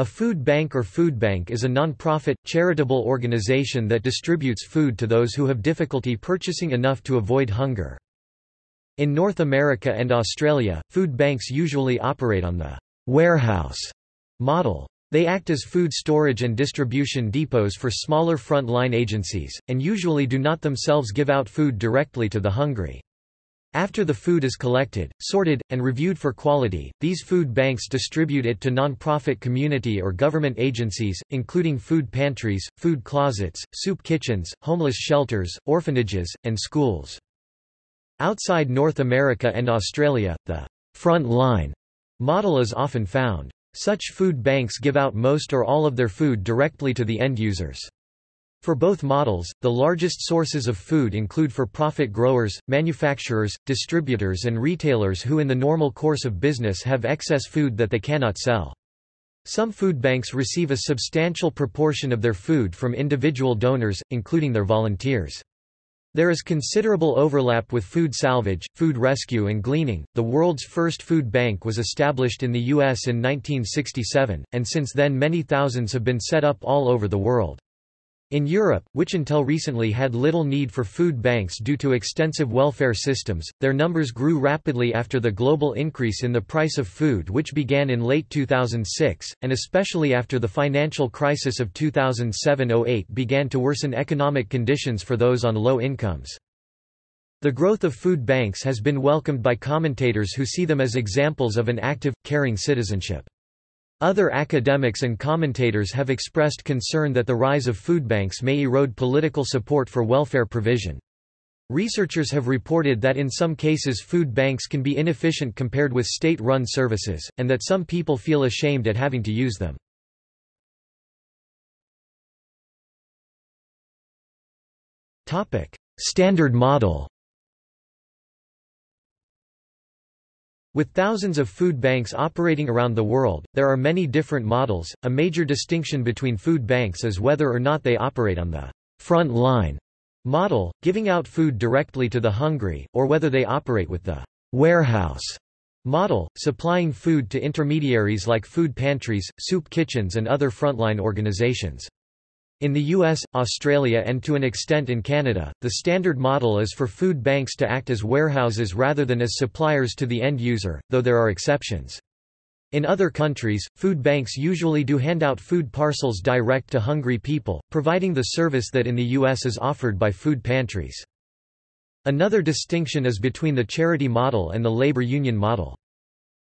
A food bank or food bank is a non-profit, charitable organization that distributes food to those who have difficulty purchasing enough to avoid hunger. In North America and Australia, food banks usually operate on the warehouse model. They act as food storage and distribution depots for smaller front-line agencies, and usually do not themselves give out food directly to the hungry. After the food is collected, sorted, and reviewed for quality, these food banks distribute it to non-profit community or government agencies, including food pantries, food closets, soup kitchens, homeless shelters, orphanages, and schools. Outside North America and Australia, the front line model is often found. Such food banks give out most or all of their food directly to the end users. For both models, the largest sources of food include for-profit growers, manufacturers, distributors and retailers who in the normal course of business have excess food that they cannot sell. Some food banks receive a substantial proportion of their food from individual donors, including their volunteers. There is considerable overlap with food salvage, food rescue and gleaning. The world's first food bank was established in the US in 1967, and since then many thousands have been set up all over the world. In Europe, which until recently had little need for food banks due to extensive welfare systems, their numbers grew rapidly after the global increase in the price of food which began in late 2006, and especially after the financial crisis of 2007–08 began to worsen economic conditions for those on low incomes. The growth of food banks has been welcomed by commentators who see them as examples of an active, caring citizenship. Other academics and commentators have expressed concern that the rise of food banks may erode political support for welfare provision. Researchers have reported that in some cases food banks can be inefficient compared with state-run services, and that some people feel ashamed at having to use them. Standard model With thousands of food banks operating around the world, there are many different models. A major distinction between food banks is whether or not they operate on the front line model, giving out food directly to the hungry, or whether they operate with the warehouse model, supplying food to intermediaries like food pantries, soup kitchens and other frontline organizations. In the US, Australia and to an extent in Canada, the standard model is for food banks to act as warehouses rather than as suppliers to the end user, though there are exceptions. In other countries, food banks usually do hand out food parcels direct to hungry people, providing the service that in the US is offered by food pantries. Another distinction is between the charity model and the labor union model.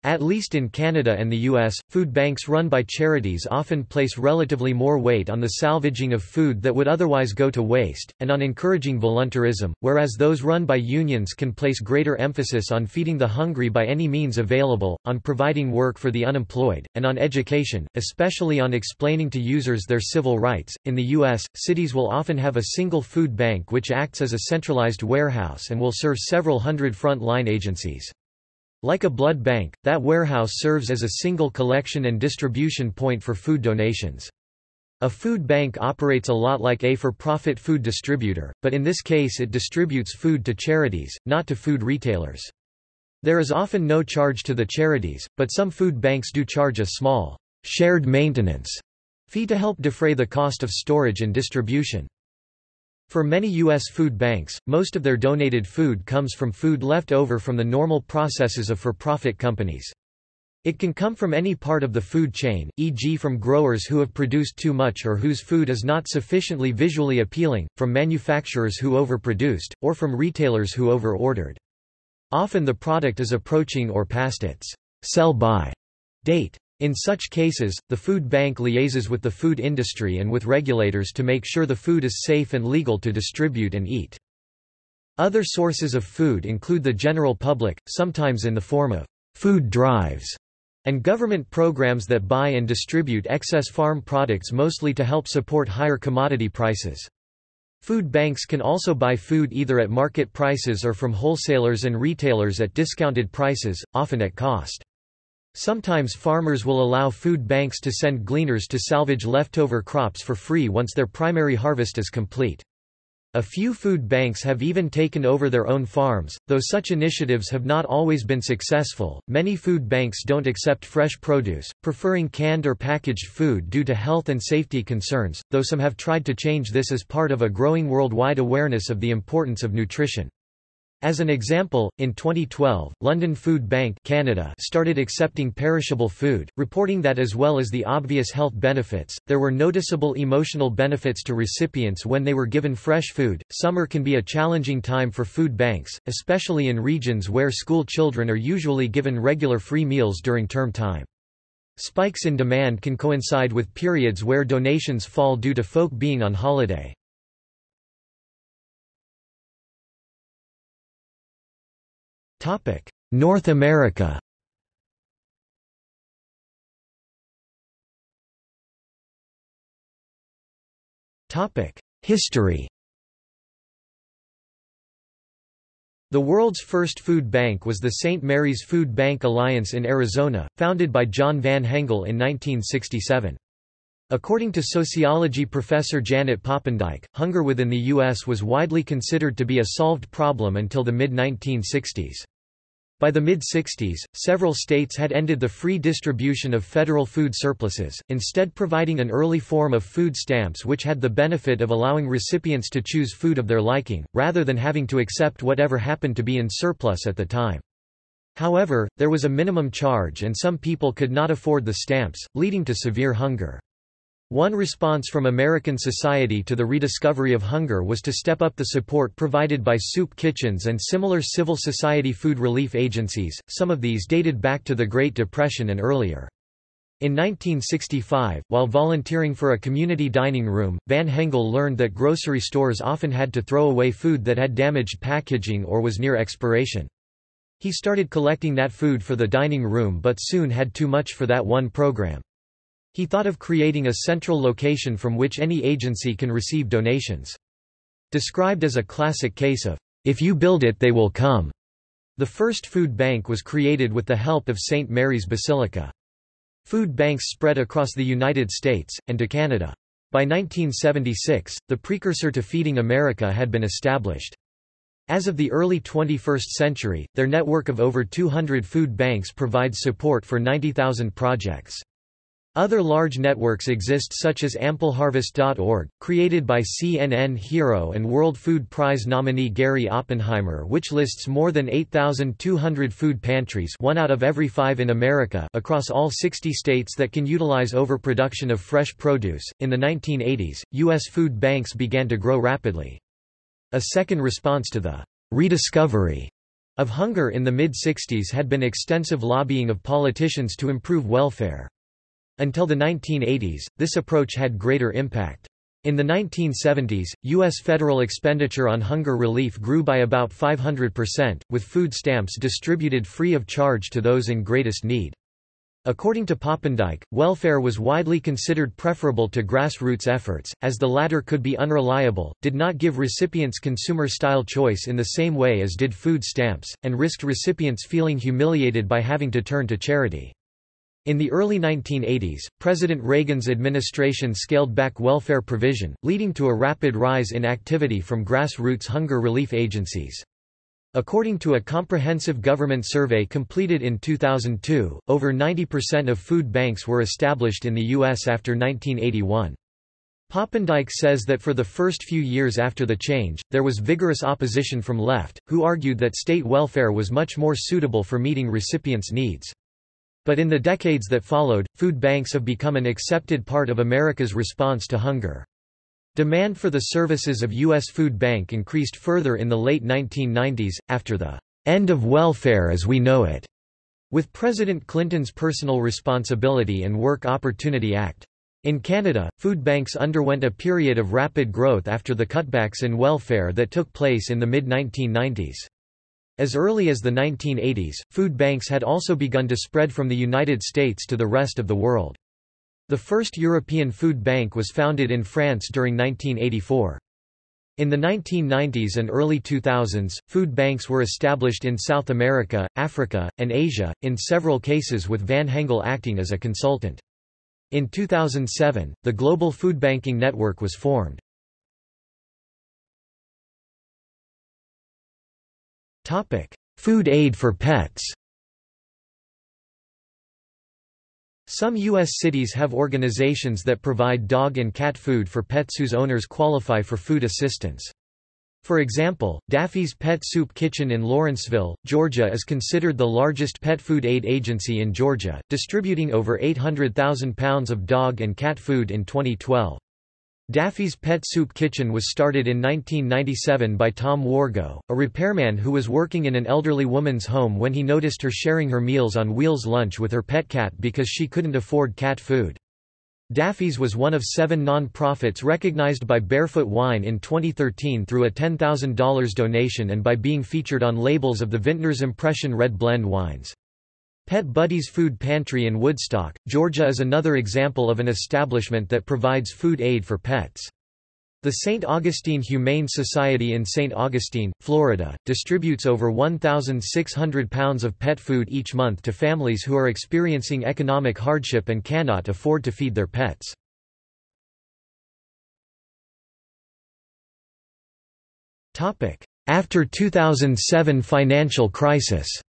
At least in Canada and the US, food banks run by charities often place relatively more weight on the salvaging of food that would otherwise go to waste, and on encouraging volunteerism, whereas those run by unions can place greater emphasis on feeding the hungry by any means available, on providing work for the unemployed, and on education, especially on explaining to users their civil rights. In the US, cities will often have a single food bank which acts as a centralized warehouse and will serve several hundred front-line agencies. Like a blood bank, that warehouse serves as a single collection and distribution point for food donations. A food bank operates a lot like a for-profit food distributor, but in this case it distributes food to charities, not to food retailers. There is often no charge to the charities, but some food banks do charge a small, shared maintenance fee to help defray the cost of storage and distribution. For many U.S. food banks, most of their donated food comes from food left over from the normal processes of for-profit companies. It can come from any part of the food chain, e.g. from growers who have produced too much or whose food is not sufficiently visually appealing, from manufacturers who overproduced, or from retailers who over-ordered. Often the product is approaching or past its sell-by date. In such cases, the food bank liaises with the food industry and with regulators to make sure the food is safe and legal to distribute and eat. Other sources of food include the general public, sometimes in the form of food drives, and government programs that buy and distribute excess farm products mostly to help support higher commodity prices. Food banks can also buy food either at market prices or from wholesalers and retailers at discounted prices, often at cost. Sometimes farmers will allow food banks to send gleaners to salvage leftover crops for free once their primary harvest is complete. A few food banks have even taken over their own farms, though such initiatives have not always been successful. Many food banks don't accept fresh produce, preferring canned or packaged food due to health and safety concerns, though some have tried to change this as part of a growing worldwide awareness of the importance of nutrition. As an example, in 2012, London Food Bank Canada started accepting perishable food, reporting that as well as the obvious health benefits, there were noticeable emotional benefits to recipients when they were given fresh food. Summer can be a challenging time for food banks, especially in regions where school children are usually given regular free meals during term time. Spikes in demand can coincide with periods where donations fall due to folk being on holiday. North America Topic: History The world's first food bank was the St. Mary's Food Bank Alliance in Arizona, founded by John Van Hengel in 1967. According to sociology professor Janet Poppendieck, hunger within the U.S. was widely considered to be a solved problem until the mid-1960s. By the mid-60s, several states had ended the free distribution of federal food surpluses, instead providing an early form of food stamps which had the benefit of allowing recipients to choose food of their liking, rather than having to accept whatever happened to be in surplus at the time. However, there was a minimum charge and some people could not afford the stamps, leading to severe hunger. One response from American society to the rediscovery of hunger was to step up the support provided by soup kitchens and similar civil society food relief agencies, some of these dated back to the Great Depression and earlier. In 1965, while volunteering for a community dining room, Van Hengel learned that grocery stores often had to throw away food that had damaged packaging or was near expiration. He started collecting that food for the dining room but soon had too much for that one program. He thought of creating a central location from which any agency can receive donations. Described as a classic case of, if you build it they will come. The first food bank was created with the help of St. Mary's Basilica. Food banks spread across the United States, and to Canada. By 1976, the precursor to Feeding America had been established. As of the early 21st century, their network of over 200 food banks provides support for 90,000 projects. Other large networks exist such as AmpleHarvest.org, created by CNN hero and World Food Prize nominee Gary Oppenheimer which lists more than 8,200 food pantries one out of every five in America across all 60 states that can utilize overproduction of fresh produce. In the 1980s, U.S. food banks began to grow rapidly. A second response to the rediscovery of hunger in the mid-60s had been extensive lobbying of politicians to improve welfare. Until the 1980s, this approach had greater impact. In the 1970s, U.S. federal expenditure on hunger relief grew by about 500%, with food stamps distributed free of charge to those in greatest need. According to Poppendieck, welfare was widely considered preferable to grassroots efforts, as the latter could be unreliable, did not give recipients consumer-style choice in the same way as did food stamps, and risked recipients feeling humiliated by having to turn to charity. In the early 1980s, President Reagan's administration scaled back welfare provision, leading to a rapid rise in activity from grassroots hunger relief agencies. According to a comprehensive government survey completed in 2002, over 90% of food banks were established in the U.S. after 1981. Poppendieck says that for the first few years after the change, there was vigorous opposition from left, who argued that state welfare was much more suitable for meeting recipients' needs. But in the decades that followed, food banks have become an accepted part of America's response to hunger. Demand for the services of U.S. Food Bank increased further in the late 1990s, after the end of welfare as we know it, with President Clinton's Personal Responsibility and Work Opportunity Act. In Canada, food banks underwent a period of rapid growth after the cutbacks in welfare that took place in the mid-1990s. As early as the 1980s, food banks had also begun to spread from the United States to the rest of the world. The first European food bank was founded in France during 1984. In the 1990s and early 2000s, food banks were established in South America, Africa, and Asia, in several cases with Van Hengel acting as a consultant. In 2007, the Global Food Banking Network was formed. Topic: Food aid for pets. Some U.S. cities have organizations that provide dog and cat food for pets whose owners qualify for food assistance. For example, Daffy's Pet Soup Kitchen in Lawrenceville, Georgia is considered the largest pet food aid agency in Georgia, distributing over 800,000 pounds of dog and cat food in 2012. Daffy's Pet Soup Kitchen was started in 1997 by Tom Wargo, a repairman who was working in an elderly woman's home when he noticed her sharing her Meals on Wheels lunch with her pet cat because she couldn't afford cat food. Daffy's was one of seven non-profits recognized by Barefoot Wine in 2013 through a $10,000 donation and by being featured on labels of the Vintners Impression Red Blend wines. Pet Buddies Food Pantry in Woodstock, Georgia is another example of an establishment that provides food aid for pets. The St. Augustine Humane Society in St. Augustine, Florida, distributes over 1,600 pounds of pet food each month to families who are experiencing economic hardship and cannot afford to feed their pets. After 2007 financial crisis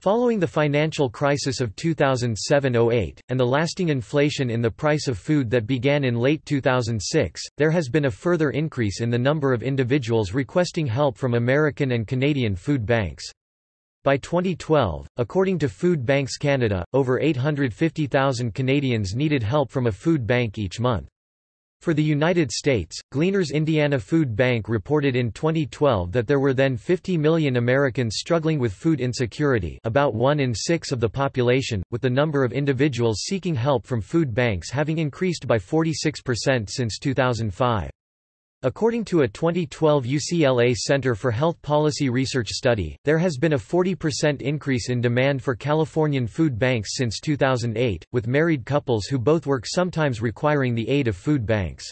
Following the financial crisis of 2007–08, and the lasting inflation in the price of food that began in late 2006, there has been a further increase in the number of individuals requesting help from American and Canadian food banks. By 2012, according to Food Banks Canada, over 850,000 Canadians needed help from a food bank each month. For the United States, Gleaners Indiana Food Bank reported in 2012 that there were then 50 million Americans struggling with food insecurity about one in six of the population, with the number of individuals seeking help from food banks having increased by 46% since 2005. According to a 2012 UCLA Center for Health Policy Research study, there has been a 40% increase in demand for Californian food banks since 2008, with married couples who both work sometimes requiring the aid of food banks.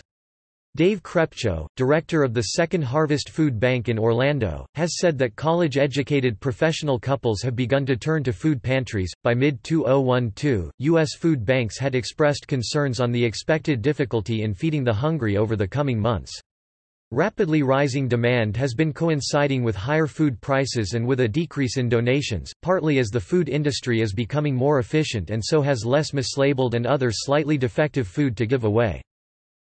Dave Krepcho, director of the Second Harvest Food Bank in Orlando, has said that college-educated professional couples have begun to turn to food pantries. By mid-2012, U.S. food banks had expressed concerns on the expected difficulty in feeding the hungry over the coming months. Rapidly rising demand has been coinciding with higher food prices and with a decrease in donations, partly as the food industry is becoming more efficient and so has less mislabeled and other slightly defective food to give away.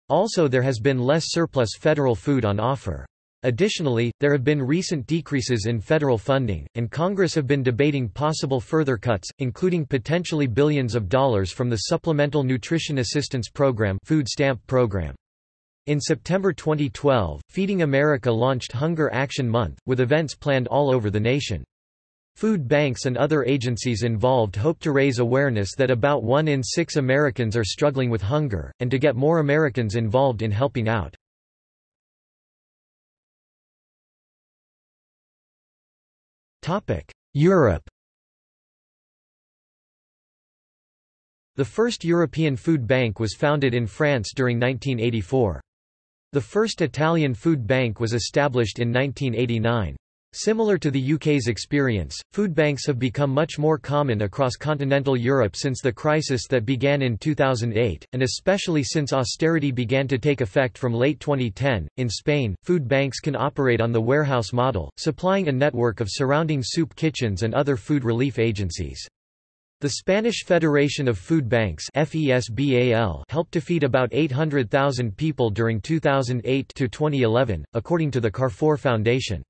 Also there has been less surplus federal food on offer. Additionally, there have been recent decreases in federal funding, and Congress have been debating possible further cuts, including potentially billions of dollars from the Supplemental Nutrition Assistance Program food stamp program. In September 2012, Feeding America launched Hunger Action Month, with events planned all over the nation. Food banks and other agencies involved hope to raise awareness that about one in six Americans are struggling with hunger, and to get more Americans involved in helping out. Europe The first European food bank was founded in France during 1984. The first Italian food bank was established in 1989. Similar to the UK's experience, food banks have become much more common across continental Europe since the crisis that began in 2008, and especially since austerity began to take effect from late 2010. In Spain, food banks can operate on the warehouse model, supplying a network of surrounding soup kitchens and other food relief agencies. The Spanish Federation of Food Banks helped to feed about 800,000 people during 2008–2011, according to the Carrefour Foundation.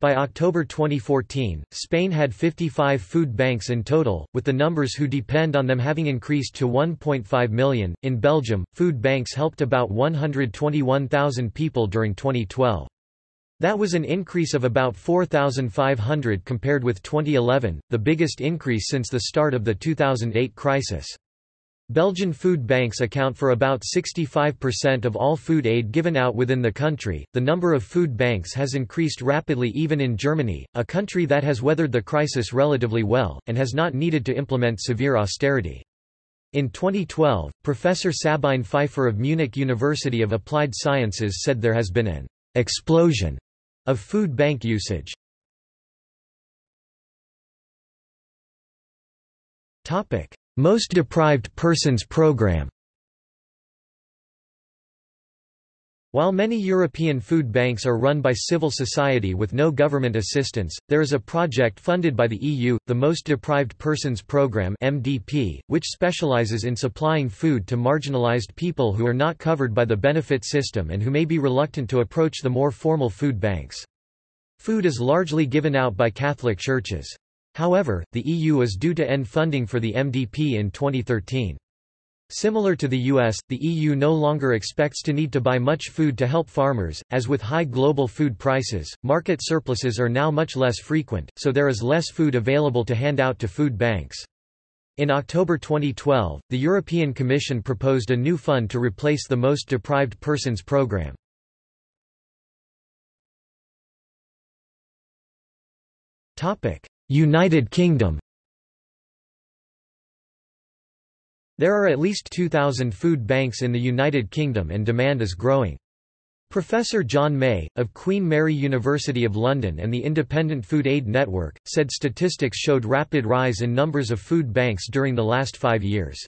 By October 2014, Spain had 55 food banks in total, with the numbers who depend on them having increased to 1.5 million. In Belgium, food banks helped about 121,000 people during 2012. That was an increase of about 4,500 compared with 2011, the biggest increase since the start of the 2008 crisis. Belgian food banks account for about 65% of all food aid given out within the country. The number of food banks has increased rapidly even in Germany, a country that has weathered the crisis relatively well, and has not needed to implement severe austerity. In 2012, Professor Sabine Pfeiffer of Munich University of Applied Sciences said there has been an explosion of food bank usage. Most Deprived Persons Program While many European food banks are run by civil society with no government assistance, there is a project funded by the EU, the Most Deprived Persons Programme (MDP), which specializes in supplying food to marginalized people who are not covered by the benefit system and who may be reluctant to approach the more formal food banks. Food is largely given out by Catholic churches. However, the EU is due to end funding for the MDP in 2013. Similar to the US, the EU no longer expects to need to buy much food to help farmers, as with high global food prices, market surpluses are now much less frequent, so there is less food available to hand out to food banks. In October 2012, the European Commission proposed a new fund to replace the Most Deprived Persons Programme. United Kingdom There are at least 2,000 food banks in the United Kingdom and demand is growing. Professor John May, of Queen Mary University of London and the Independent Food Aid Network, said statistics showed rapid rise in numbers of food banks during the last five years.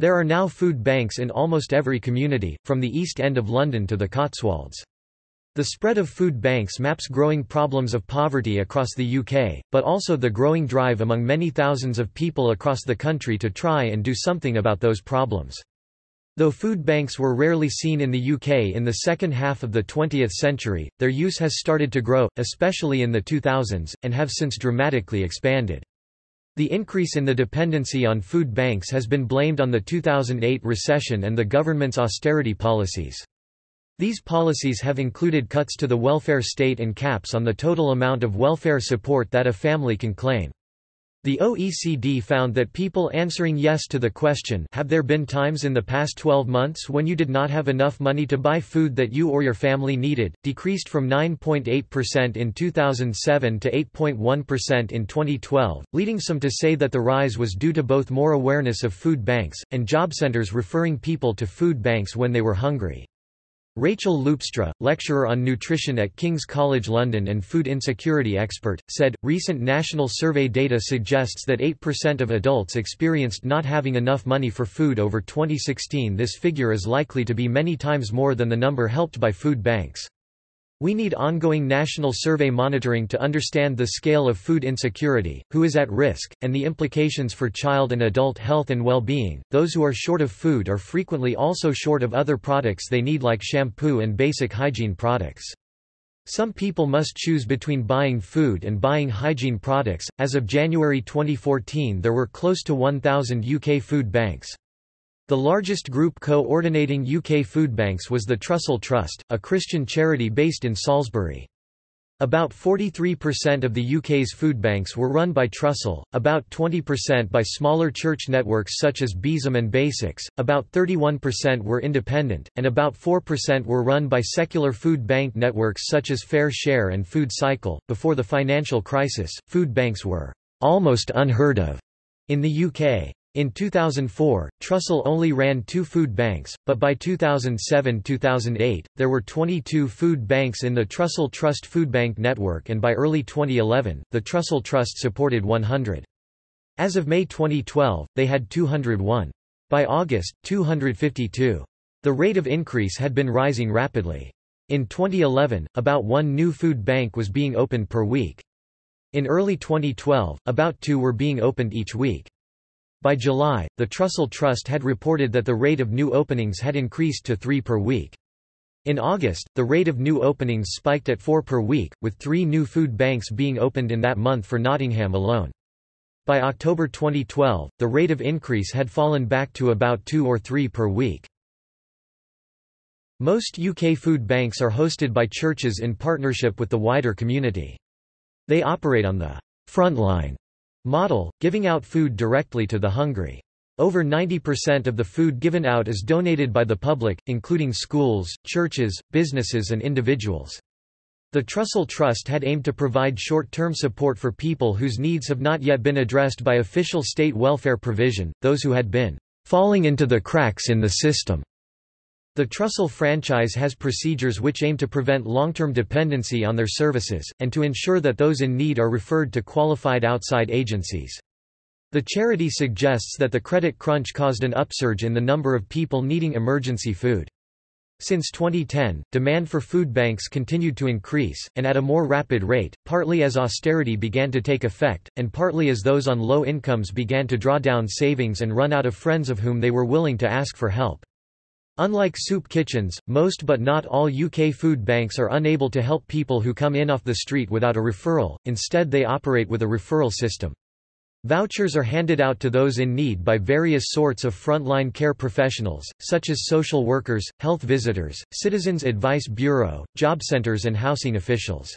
There are now food banks in almost every community, from the East End of London to the Cotswolds. The spread of food banks maps growing problems of poverty across the UK, but also the growing drive among many thousands of people across the country to try and do something about those problems. Though food banks were rarely seen in the UK in the second half of the 20th century, their use has started to grow, especially in the 2000s, and have since dramatically expanded. The increase in the dependency on food banks has been blamed on the 2008 recession and the government's austerity policies. These policies have included cuts to the welfare state and caps on the total amount of welfare support that a family can claim. The OECD found that people answering yes to the question have there been times in the past 12 months when you did not have enough money to buy food that you or your family needed, decreased from 9.8% in 2007 to 8.1% in 2012, leading some to say that the rise was due to both more awareness of food banks, and job centers referring people to food banks when they were hungry. Rachel Loopstra, lecturer on nutrition at King's College London and food insecurity expert, said, recent national survey data suggests that 8% of adults experienced not having enough money for food over 2016 this figure is likely to be many times more than the number helped by food banks. We need ongoing national survey monitoring to understand the scale of food insecurity, who is at risk, and the implications for child and adult health and well-being. Those who are short of food are frequently also short of other products they need like shampoo and basic hygiene products. Some people must choose between buying food and buying hygiene products. As of January 2014, there were close to 1,000 UK food banks. The largest group coordinating UK food banks was the Trussell Trust, a Christian charity based in Salisbury. About 43% of the UK's food banks were run by Trussell, about 20% by smaller church networks such as Besom and Basics, about 31% were independent, and about 4% were run by secular food bank networks such as FareShare and Food Cycle. Before the financial crisis, food banks were almost unheard of in the UK. In 2004, Trussell only ran two food banks, but by 2007–2008, there were 22 food banks in the Trussell Trust Food Bank network and by early 2011, the Trussell Trust supported 100. As of May 2012, they had 201. By August, 252. The rate of increase had been rising rapidly. In 2011, about one new food bank was being opened per week. In early 2012, about two were being opened each week. By July, the Trussell Trust had reported that the rate of new openings had increased to three per week. In August, the rate of new openings spiked at four per week, with three new food banks being opened in that month for Nottingham alone. By October 2012, the rate of increase had fallen back to about two or three per week. Most UK food banks are hosted by churches in partnership with the wider community. They operate on the front line Model, giving out food directly to the hungry. Over 90% of the food given out is donated by the public, including schools, churches, businesses and individuals. The Trussell Trust had aimed to provide short-term support for people whose needs have not yet been addressed by official state welfare provision, those who had been falling into the cracks in the system. The Trussell franchise has procedures which aim to prevent long-term dependency on their services, and to ensure that those in need are referred to qualified outside agencies. The charity suggests that the credit crunch caused an upsurge in the number of people needing emergency food. Since 2010, demand for food banks continued to increase, and at a more rapid rate, partly as austerity began to take effect, and partly as those on low incomes began to draw down savings and run out of friends of whom they were willing to ask for help. Unlike soup kitchens, most but not all UK food banks are unable to help people who come in off the street without a referral, instead they operate with a referral system. Vouchers are handed out to those in need by various sorts of frontline care professionals, such as social workers, health visitors, Citizens Advice Bureau, job centers and housing officials.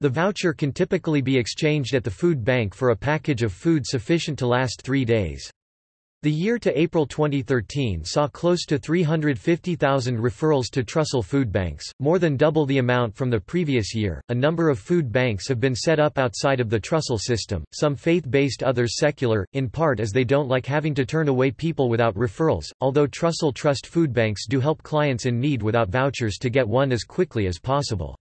The voucher can typically be exchanged at the food bank for a package of food sufficient to last three days. The year to April 2013 saw close to 350,000 referrals to Trussell food banks, more than double the amount from the previous year. A number of food banks have been set up outside of the Trussell system, some faith based, others secular, in part as they don't like having to turn away people without referrals, although Trussell Trust food banks do help clients in need without vouchers to get one as quickly as possible.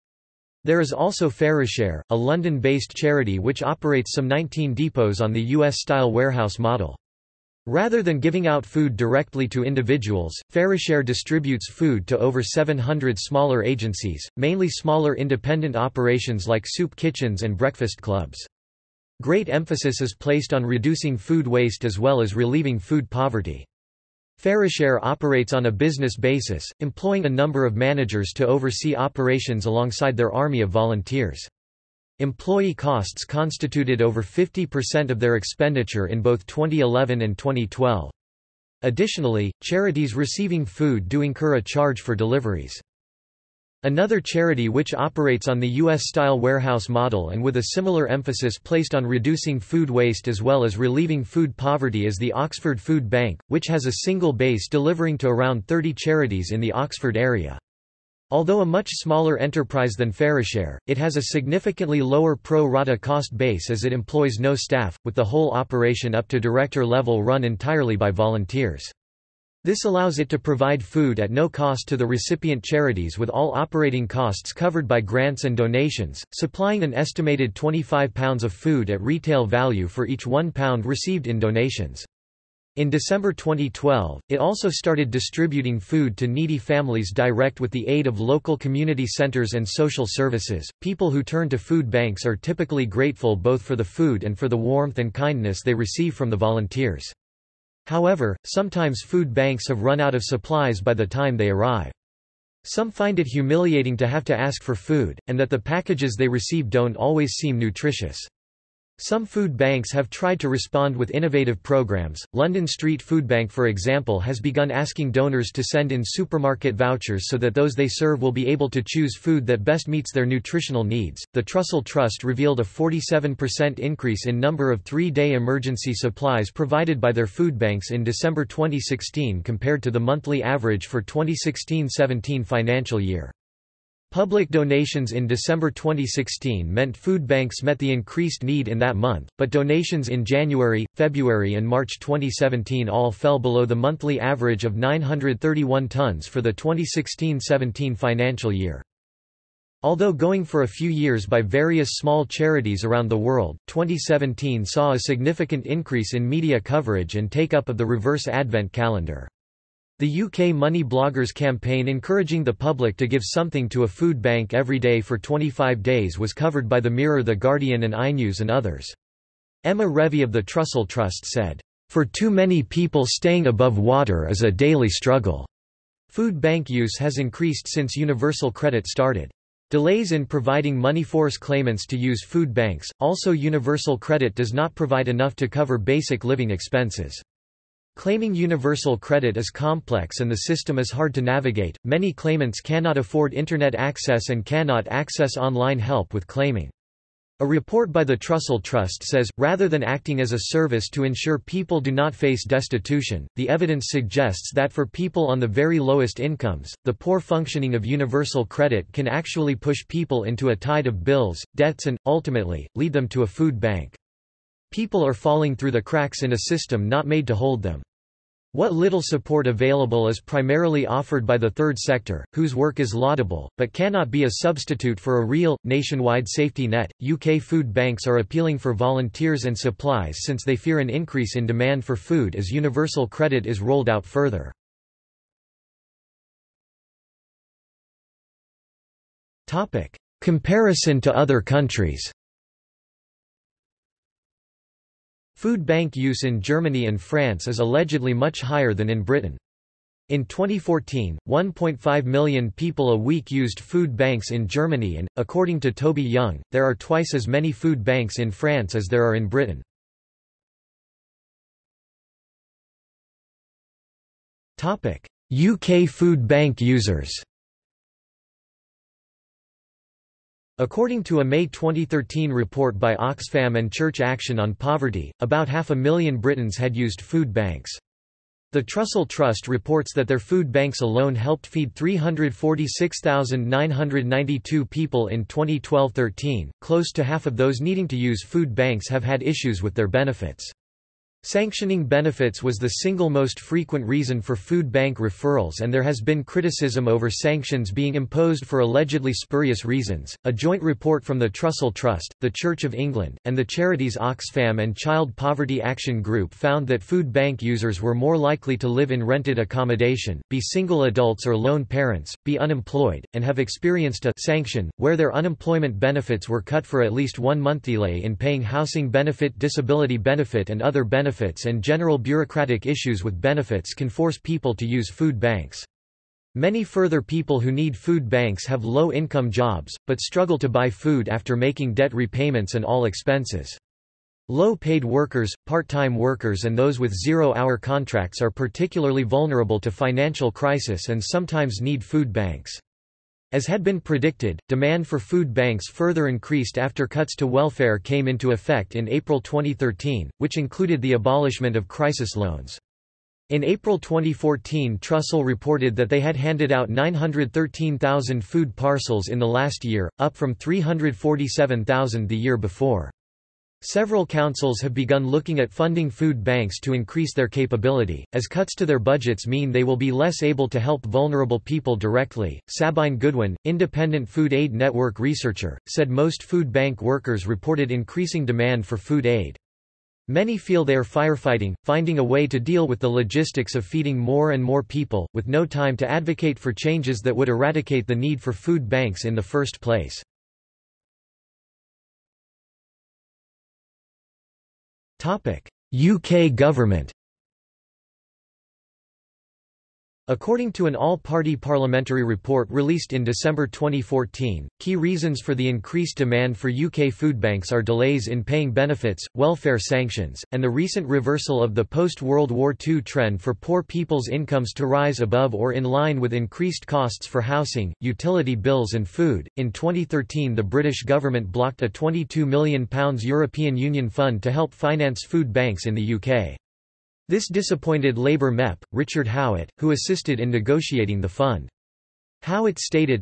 There is also FareShare, a London based charity which operates some 19 depots on the US style warehouse model. Rather than giving out food directly to individuals, FareShare distributes food to over 700 smaller agencies, mainly smaller independent operations like soup kitchens and breakfast clubs. Great emphasis is placed on reducing food waste as well as relieving food poverty. FareShare operates on a business basis, employing a number of managers to oversee operations alongside their army of volunteers. Employee costs constituted over 50% of their expenditure in both 2011 and 2012. Additionally, charities receiving food do incur a charge for deliveries. Another charity which operates on the U.S.-style warehouse model and with a similar emphasis placed on reducing food waste as well as relieving food poverty is the Oxford Food Bank, which has a single base delivering to around 30 charities in the Oxford area. Although a much smaller enterprise than FareShare, it has a significantly lower pro rata cost base as it employs no staff, with the whole operation up to director level run entirely by volunteers. This allows it to provide food at no cost to the recipient charities with all operating costs covered by grants and donations, supplying an estimated £25 of food at retail value for each £1 received in donations. In December 2012, it also started distributing food to needy families direct with the aid of local community centers and social services. People who turn to food banks are typically grateful both for the food and for the warmth and kindness they receive from the volunteers. However, sometimes food banks have run out of supplies by the time they arrive. Some find it humiliating to have to ask for food, and that the packages they receive don't always seem nutritious. Some food banks have tried to respond with innovative programs. London Street Food Bank, for example, has begun asking donors to send in supermarket vouchers so that those they serve will be able to choose food that best meets their nutritional needs. The Trussell Trust revealed a 47% increase in number of three day emergency supplies provided by their food banks in December 2016 compared to the monthly average for 2016 17 financial year. Public donations in December 2016 meant food banks met the increased need in that month, but donations in January, February and March 2017 all fell below the monthly average of 931 tons for the 2016-17 financial year. Although going for a few years by various small charities around the world, 2017 saw a significant increase in media coverage and take-up of the reverse Advent calendar. The UK Money Bloggers campaign encouraging the public to give something to a food bank every day for 25 days was covered by The Mirror The Guardian and iNews and others. Emma Revie of the Trussell Trust said, "...for too many people staying above water is a daily struggle." Food bank use has increased since Universal Credit started. Delays in providing money force claimants to use food banks, also Universal Credit does not provide enough to cover basic living expenses. Claiming universal credit is complex and the system is hard to navigate. Many claimants cannot afford internet access and cannot access online help with claiming. A report by the Trussell Trust says, rather than acting as a service to ensure people do not face destitution, the evidence suggests that for people on the very lowest incomes, the poor functioning of universal credit can actually push people into a tide of bills, debts and, ultimately, lead them to a food bank. People are falling through the cracks in a system not made to hold them. What little support available is primarily offered by the third sector, whose work is laudable, but cannot be a substitute for a real, nationwide safety net. UK food banks are appealing for volunteers and supplies since they fear an increase in demand for food as universal credit is rolled out further. Comparison to other countries Food bank use in Germany and France is allegedly much higher than in Britain. In 2014, 1.5 million people a week used food banks in Germany and, according to Toby Young, there are twice as many food banks in France as there are in Britain. UK food bank users According to a May 2013 report by Oxfam and Church Action on Poverty, about half a million Britons had used food banks. The Trussell Trust reports that their food banks alone helped feed 346,992 people in 2012-13. Close to half of those needing to use food banks have had issues with their benefits. Sanctioning benefits was the single most frequent reason for food bank referrals, and there has been criticism over sanctions being imposed for allegedly spurious reasons. A joint report from the Trussell Trust, the Church of England, and the charities Oxfam and Child Poverty Action Group found that food bank users were more likely to live in rented accommodation, be single adults or lone parents, be unemployed, and have experienced a sanction, where their unemployment benefits were cut for at least one month delay in paying housing benefit, disability benefit, and other benefits benefits and general bureaucratic issues with benefits can force people to use food banks. Many further people who need food banks have low-income jobs, but struggle to buy food after making debt repayments and all expenses. Low-paid workers, part-time workers and those with zero-hour contracts are particularly vulnerable to financial crisis and sometimes need food banks. As had been predicted, demand for food banks further increased after cuts to welfare came into effect in April 2013, which included the abolishment of crisis loans. In April 2014 Trussell reported that they had handed out 913,000 food parcels in the last year, up from 347,000 the year before. Several councils have begun looking at funding food banks to increase their capability, as cuts to their budgets mean they will be less able to help vulnerable people directly. Sabine Goodwin, independent food aid network researcher, said most food bank workers reported increasing demand for food aid. Many feel they are firefighting, finding a way to deal with the logistics of feeding more and more people, with no time to advocate for changes that would eradicate the need for food banks in the first place. UK government According to an all-party parliamentary report released in December 2014, key reasons for the increased demand for UK food banks are delays in paying benefits, welfare sanctions, and the recent reversal of the post-World War II trend for poor people's incomes to rise above or in line with increased costs for housing, utility bills and food. In 2013 the British government blocked a £22 million European Union fund to help finance food banks in the UK. This disappointed Labour MEP, Richard Howitt, who assisted in negotiating the fund. Howitt stated,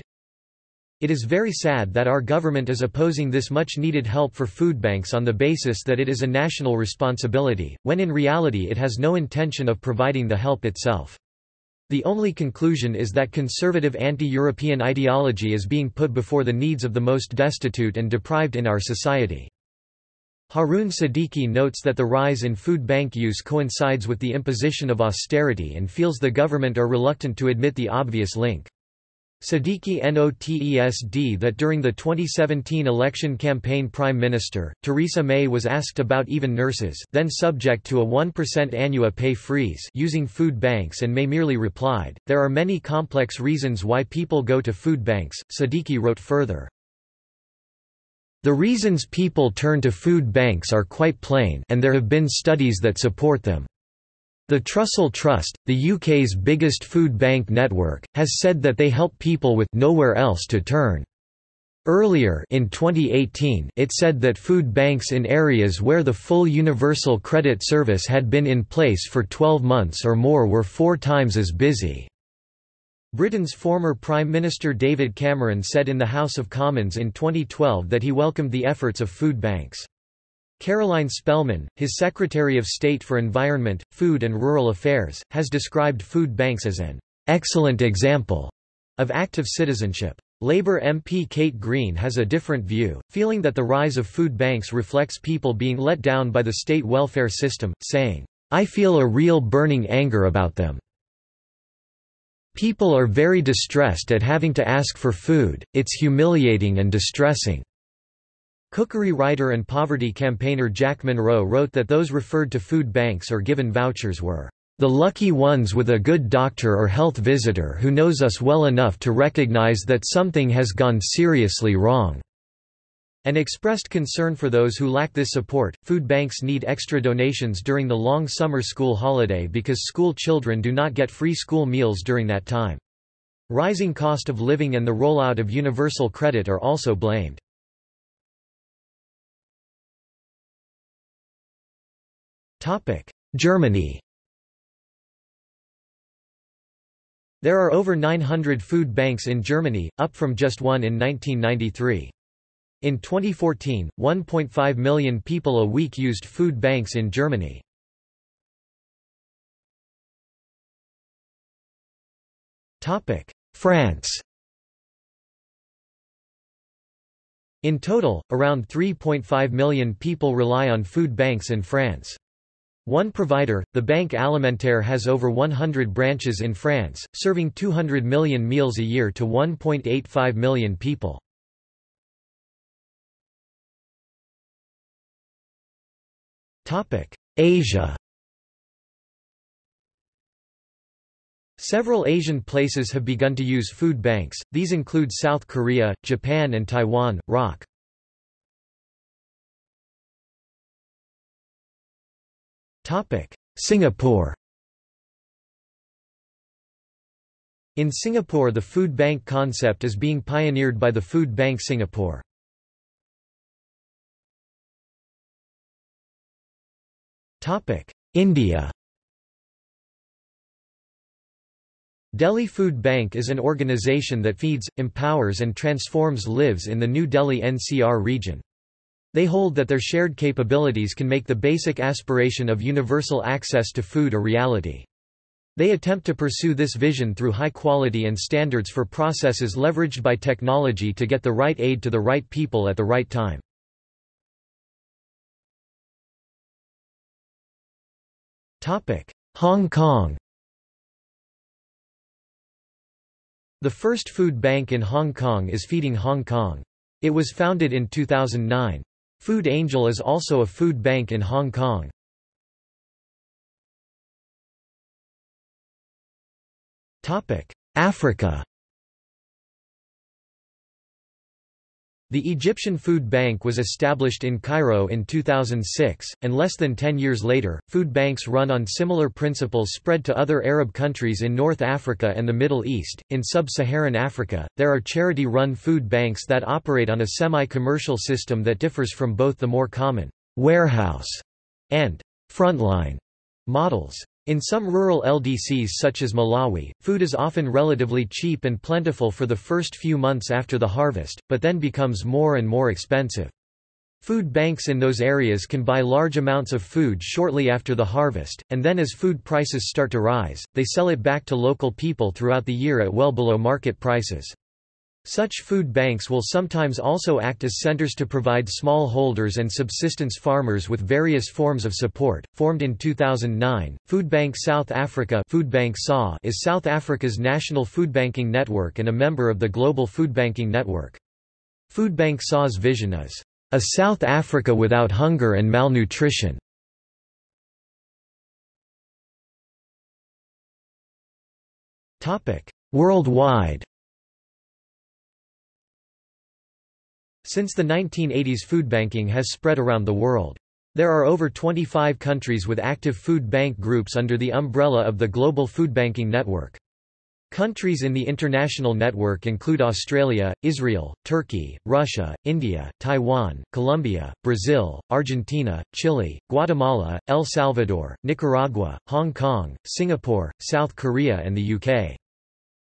It is very sad that our government is opposing this much-needed help for food banks on the basis that it is a national responsibility, when in reality it has no intention of providing the help itself. The only conclusion is that conservative anti-European ideology is being put before the needs of the most destitute and deprived in our society. Haroon Siddiqui notes that the rise in food bank use coincides with the imposition of austerity and feels the government are reluctant to admit the obvious link. Siddiqui notesd that during the 2017 election campaign Prime Minister, Theresa May was asked about even nurses then subject to a 1% annual pay freeze using food banks and May merely replied, there are many complex reasons why people go to food banks, Siddiqui wrote further. The reasons people turn to food banks are quite plain and there have been studies that support them. The Trussell Trust, the UK's biggest food bank network, has said that they help people with nowhere else to turn. Earlier in 2018 it said that food banks in areas where the full universal credit service had been in place for 12 months or more were four times as busy. Britain's former Prime Minister David Cameron said in the House of Commons in 2012 that he welcomed the efforts of food banks. Caroline Spelman, his Secretary of State for Environment, Food and Rural Affairs, has described food banks as an excellent example of active citizenship. Labour MP Kate Green has a different view, feeling that the rise of food banks reflects people being let down by the state welfare system, saying, I feel a real burning anger about them. People are very distressed at having to ask for food, it's humiliating and distressing." Cookery writer and poverty campaigner Jack Monroe wrote that those referred to food banks or given vouchers were the lucky ones with a good doctor or health visitor who knows us well enough to recognize that something has gone seriously wrong and expressed concern for those who lack this support. Food banks need extra donations during the long summer school holiday because school children do not get free school meals during that time. Rising cost of living and the rollout of universal credit are also blamed. Germany There are over 900 food banks in Germany, up from just one in 1993. In 2014, 1.5 million people a week used food banks in Germany. France In total, around 3.5 million people rely on food banks in France. One provider, the Banque Alimentaire has over 100 branches in France, serving 200 million meals a year to 1.85 million people. Asia Several Asian places have begun to use food banks, these include South Korea, Japan and Taiwan. ROC. Singapore In Singapore the food bank concept is being pioneered by the Food Bank Singapore. India Delhi Food Bank is an organization that feeds, empowers and transforms lives in the New Delhi NCR region. They hold that their shared capabilities can make the basic aspiration of universal access to food a reality. They attempt to pursue this vision through high quality and standards for processes leveraged by technology to get the right aid to the right people at the right time. Hong Kong The first food bank in Hong Kong is Feeding Hong Kong. It was founded in 2009. Food Angel is also a food bank in Hong Kong. Africa The Egyptian Food Bank was established in Cairo in 2006, and less than ten years later, food banks run on similar principles spread to other Arab countries in North Africa and the Middle East. In sub Saharan Africa, there are charity run food banks that operate on a semi commercial system that differs from both the more common warehouse and frontline models. In some rural LDCs such as Malawi, food is often relatively cheap and plentiful for the first few months after the harvest, but then becomes more and more expensive. Food banks in those areas can buy large amounts of food shortly after the harvest, and then as food prices start to rise, they sell it back to local people throughout the year at well below market prices. Such food banks will sometimes also act as centers to provide smallholders and subsistence farmers with various forms of support. Formed in 2009, Foodbank South Africa Foodbank SA is South Africa's national foodbanking network and a member of the Global Foodbanking Network. Foodbank SA's vision is a South Africa without hunger and malnutrition. Worldwide Since the 1980s food banking has spread around the world. There are over 25 countries with active food bank groups under the umbrella of the Global Food Banking Network. Countries in the international network include Australia, Israel, Turkey, Russia, India, Taiwan, Colombia, Brazil, Argentina, Chile, Guatemala, El Salvador, Nicaragua, Hong Kong, Singapore, South Korea and the UK.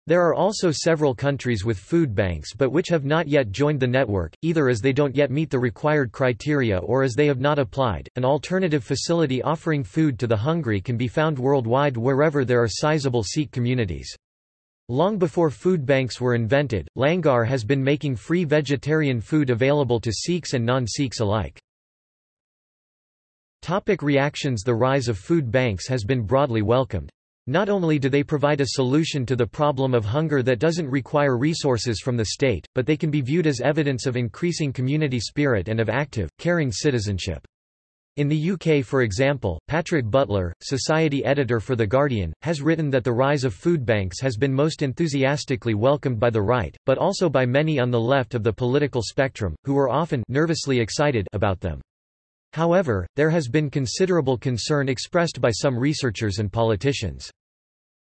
There are also several countries with food banks but which have not yet joined the network, either as they don't yet meet the required criteria or as they have not applied. An alternative facility offering food to the hungry can be found worldwide wherever there are sizable Sikh communities. Long before food banks were invented, Langar has been making free vegetarian food available to Sikhs and non-Sikhs alike. Topic reactions The rise of food banks has been broadly welcomed. Not only do they provide a solution to the problem of hunger that doesn't require resources from the state, but they can be viewed as evidence of increasing community spirit and of active, caring citizenship. In the UK for example, Patrick Butler, society editor for The Guardian, has written that the rise of food banks has been most enthusiastically welcomed by the right, but also by many on the left of the political spectrum, who were often nervously excited about them. However, there has been considerable concern expressed by some researchers and politicians.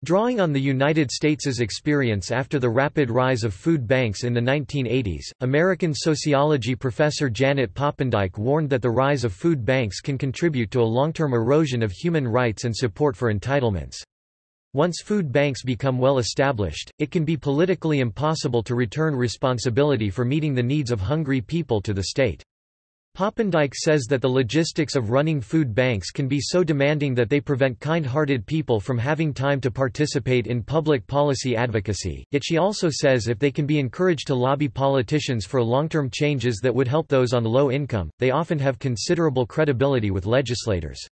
Drawing on the United States' experience after the rapid rise of food banks in the 1980s, American sociology professor Janet Poppendieck warned that the rise of food banks can contribute to a long-term erosion of human rights and support for entitlements. Once food banks become well established, it can be politically impossible to return responsibility for meeting the needs of hungry people to the state. Poppendieck says that the logistics of running food banks can be so demanding that they prevent kind-hearted people from having time to participate in public policy advocacy, yet she also says if they can be encouraged to lobby politicians for long-term changes that would help those on low income, they often have considerable credibility with legislators.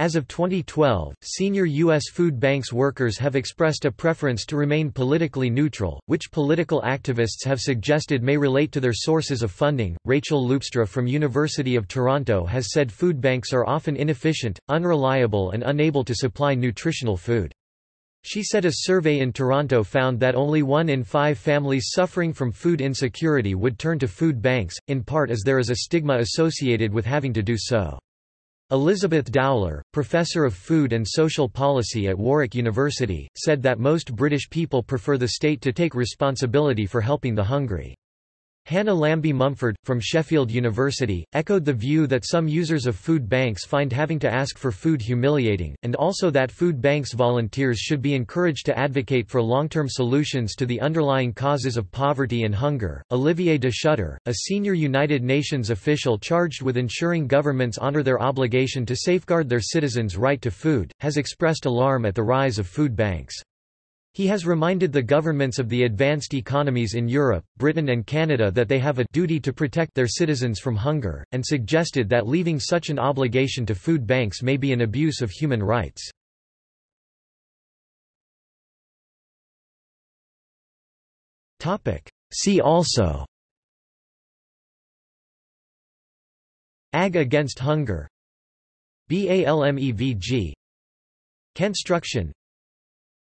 As of 2012, senior U.S. food banks workers have expressed a preference to remain politically neutral, which political activists have suggested may relate to their sources of funding. Rachel Loopstra from University of Toronto has said food banks are often inefficient, unreliable, and unable to supply nutritional food. She said a survey in Toronto found that only one in five families suffering from food insecurity would turn to food banks, in part as there is a stigma associated with having to do so. Elizabeth Dowler, professor of food and social policy at Warwick University, said that most British people prefer the state to take responsibility for helping the hungry. Hannah Lambie Mumford, from Sheffield University, echoed the view that some users of food banks find having to ask for food humiliating, and also that food banks volunteers should be encouraged to advocate for long-term solutions to the underlying causes of poverty and hunger. Olivier de Schutter, a senior United Nations official charged with ensuring governments honor their obligation to safeguard their citizens' right to food, has expressed alarm at the rise of food banks. He has reminded the governments of the advanced economies in Europe, Britain and Canada that they have a duty to protect their citizens from hunger, and suggested that leaving such an obligation to food banks may be an abuse of human rights. See also AG against hunger BALMEVG Canstruction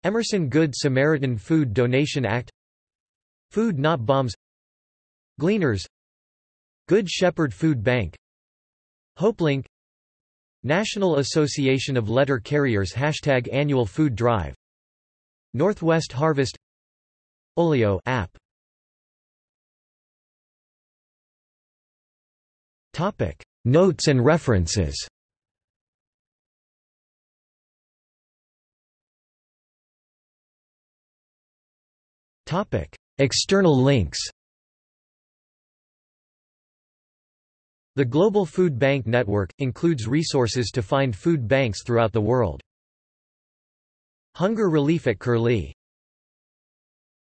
Emerson Good Samaritan Food Donation Act. Food Not Bombs. Gleaners. Good Shepherd Food Bank. HopeLink National Association of Letter Carriers Hashtag Annual Food Drive. Northwest Harvest. Olio app. Topic. Notes and references External links The Global Food Bank Network, includes resources to find food banks throughout the world. Hunger relief at Curlie